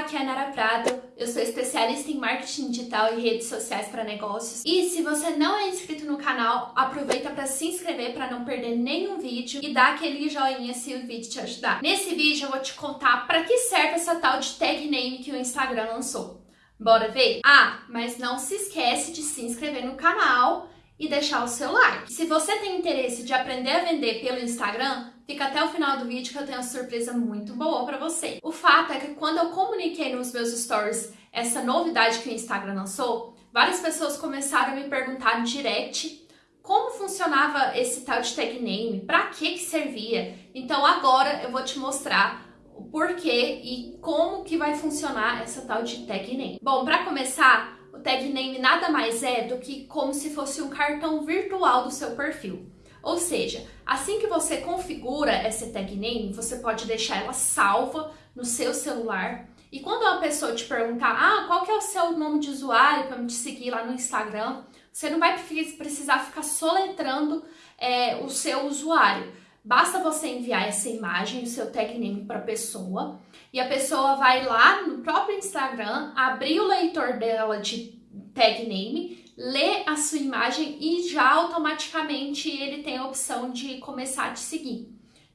aqui é a Nara Prado, eu sou especialista em marketing digital e redes sociais para negócios. E se você não é inscrito no canal, aproveita para se inscrever para não perder nenhum vídeo e dar aquele joinha se o vídeo te ajudar. Nesse vídeo eu vou te contar para que serve essa tal de tag name que o Instagram lançou. Bora ver? Ah, mas não se esquece de se inscrever no canal e deixar o seu like. Se você tem interesse de aprender a vender pelo Instagram, fica até o final do vídeo que eu tenho uma surpresa muito boa para você. O fato é que quando eu comuniquei nos meus stories essa novidade que o Instagram lançou, várias pessoas começaram a me perguntar no direct como funcionava esse tal de tag name, para que que servia. Então agora eu vou te mostrar o porquê e como que vai funcionar essa tal de tag name. Bom, para começar, o tag name nada mais é do que como se fosse um cartão virtual do seu perfil. Ou seja, assim que você configura essa tag name, você pode deixar ela salva no seu celular. E quando uma pessoa te perguntar, ah, qual que é o seu nome de usuário para me te seguir lá no Instagram, você não vai precisar ficar soletrando é, o seu usuário. Basta você enviar essa imagem, o seu tag name para a pessoa, e a pessoa vai lá no próprio Instagram, abrir o leitor dela de tag name, ler a sua imagem e já automaticamente ele tem a opção de começar a te seguir,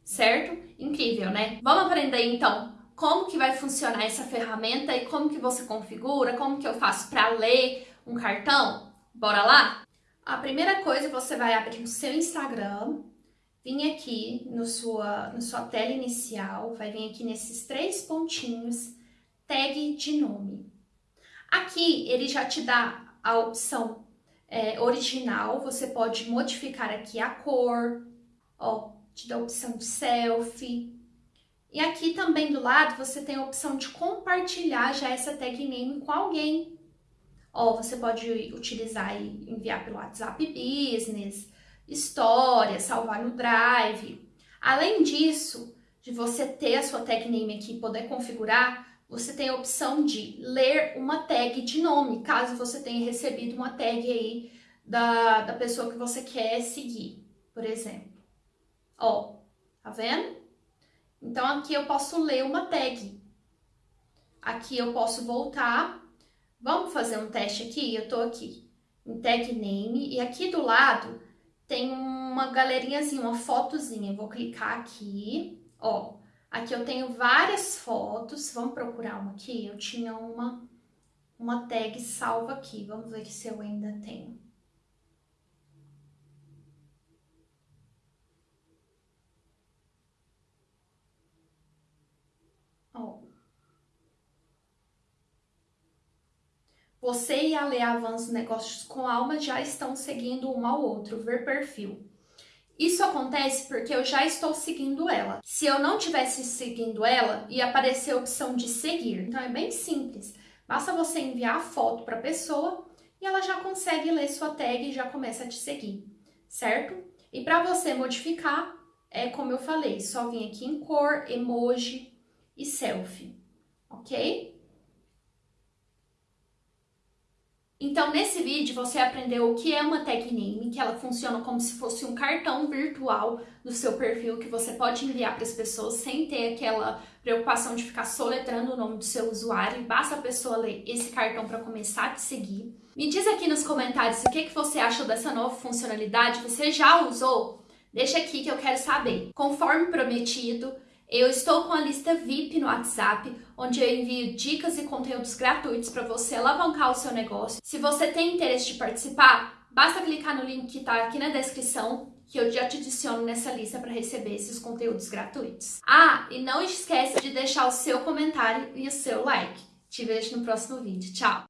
certo? Incrível, né? Vamos aprender então como que vai funcionar essa ferramenta e como que você configura, como que eu faço para ler um cartão? Bora lá? A primeira coisa, você vai abrir o seu Instagram, vir aqui no sua, no sua tela inicial, vai vir aqui nesses três pontinhos, tag de nome. Aqui ele já te dá a opção é, original, você pode modificar aqui a cor, ó, te dá a opção de selfie. E aqui também do lado você tem a opção de compartilhar já essa tag name com alguém. Ó, você pode utilizar e enviar pelo WhatsApp Business, história, salvar no Drive. Além disso, de você ter a sua tag name aqui e poder configurar, você tem a opção de ler uma tag de nome, caso você tenha recebido uma tag aí da, da pessoa que você quer seguir, por exemplo. Ó, tá vendo? Então aqui eu posso ler uma tag. Aqui eu posso voltar. Vamos fazer um teste aqui? Eu tô aqui em tag name e aqui do lado tem uma galerinhazinha, uma fotozinha. Eu vou clicar aqui, ó. Aqui eu tenho várias fotos, vamos procurar uma aqui? Eu tinha uma, uma tag salva aqui, vamos ver se eu ainda tenho. Você e a Lê Avanço Negócios com Alma já estão seguindo um ao outro, ver perfil. Isso acontece porque eu já estou seguindo ela. Se eu não tivesse seguindo ela, ia aparecer a opção de seguir. Então é bem simples. Basta você enviar a foto para a pessoa e ela já consegue ler sua tag e já começa a te seguir, certo? E para você modificar, é como eu falei, só vir aqui em cor, emoji e selfie, ok? Então, nesse vídeo, você aprendeu o que é uma tag name, que ela funciona como se fosse um cartão virtual do seu perfil que você pode enviar para as pessoas sem ter aquela preocupação de ficar soletrando o nome do seu usuário. Basta a pessoa ler esse cartão para começar a te seguir. Me diz aqui nos comentários o que, que você achou dessa nova funcionalidade. Você já usou? Deixa aqui que eu quero saber. Conforme prometido, eu estou com a lista VIP no WhatsApp, onde eu envio dicas e conteúdos gratuitos para você alavancar o seu negócio. Se você tem interesse de participar, basta clicar no link que está aqui na descrição que eu já te adiciono nessa lista para receber esses conteúdos gratuitos. Ah, e não esquece de deixar o seu comentário e o seu like. Te vejo no próximo vídeo. Tchau!